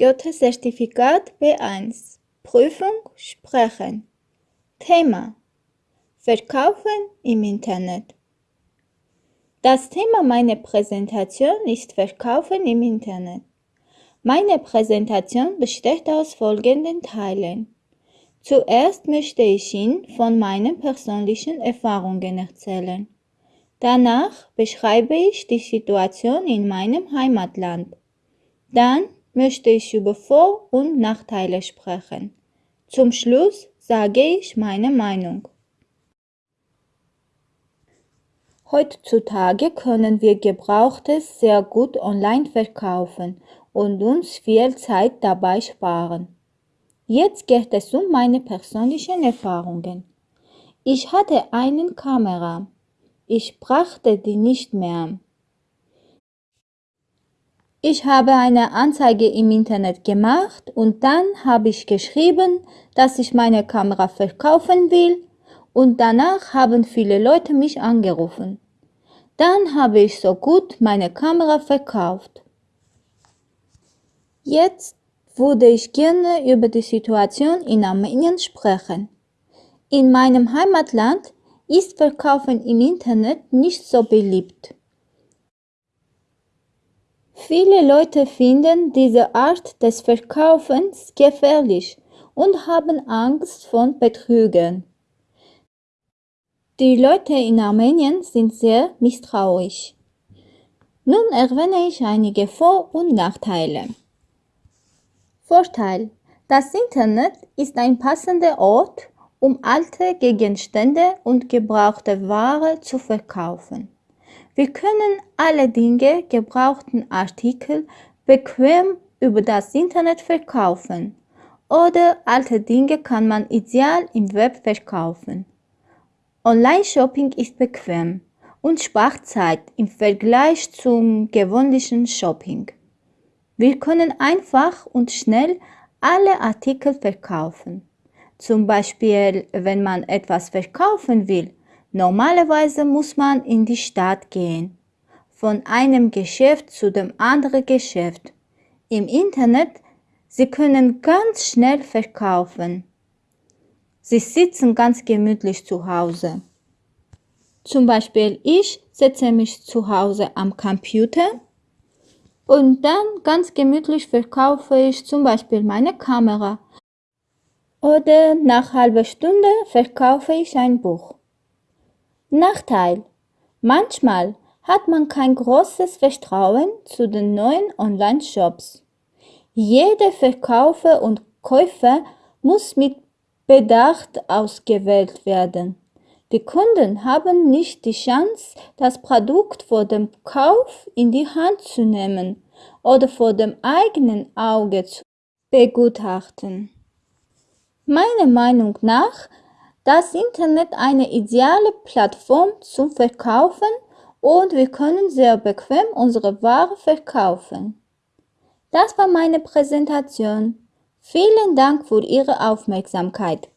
Goethe-Zertifikat B1 Prüfung Sprechen Thema Verkaufen im Internet Das Thema meiner Präsentation ist Verkaufen im Internet. Meine Präsentation besteht aus folgenden Teilen. Zuerst möchte ich Ihnen von meinen persönlichen Erfahrungen erzählen. Danach beschreibe ich die Situation in meinem Heimatland. Dann möchte ich über Vor- und Nachteile sprechen. Zum Schluss sage ich meine Meinung. Heutzutage können wir Gebrauchtes sehr gut online verkaufen und uns viel Zeit dabei sparen. Jetzt geht es um meine persönlichen Erfahrungen. Ich hatte eine Kamera. Ich brachte die nicht mehr. Ich habe eine Anzeige im Internet gemacht und dann habe ich geschrieben, dass ich meine Kamera verkaufen will und danach haben viele Leute mich angerufen. Dann habe ich so gut meine Kamera verkauft. Jetzt würde ich gerne über die Situation in Armenien sprechen. In meinem Heimatland ist Verkaufen im Internet nicht so beliebt. Viele Leute finden diese Art des Verkaufens gefährlich und haben Angst vor Betrügern. Die Leute in Armenien sind sehr misstrauisch. Nun erwähne ich einige Vor- und Nachteile. Vorteil. Das Internet ist ein passender Ort, um alte Gegenstände und gebrauchte Ware zu verkaufen. Wir können alle Dinge, gebrauchten Artikel bequem über das Internet verkaufen oder alte Dinge kann man ideal im Web verkaufen. Online-Shopping ist bequem und spart Zeit im Vergleich zum gewöhnlichen Shopping. Wir können einfach und schnell alle Artikel verkaufen. Zum Beispiel, wenn man etwas verkaufen will, Normalerweise muss man in die Stadt gehen, von einem Geschäft zu dem anderen Geschäft. Im Internet, Sie können ganz schnell verkaufen. Sie sitzen ganz gemütlich zu Hause. Zum Beispiel ich setze mich zu Hause am Computer und dann ganz gemütlich verkaufe ich zum Beispiel meine Kamera. Oder nach halber Stunde verkaufe ich ein Buch. Nachteil. Manchmal hat man kein großes Vertrauen zu den neuen Online-Shops. Jeder Verkäufer und Käufer muss mit Bedacht ausgewählt werden. Die Kunden haben nicht die Chance, das Produkt vor dem Kauf in die Hand zu nehmen oder vor dem eigenen Auge zu begutachten. Meiner Meinung nach das Internet eine ideale Plattform zum Verkaufen und wir können sehr bequem unsere Ware verkaufen. Das war meine Präsentation. Vielen Dank für Ihre Aufmerksamkeit.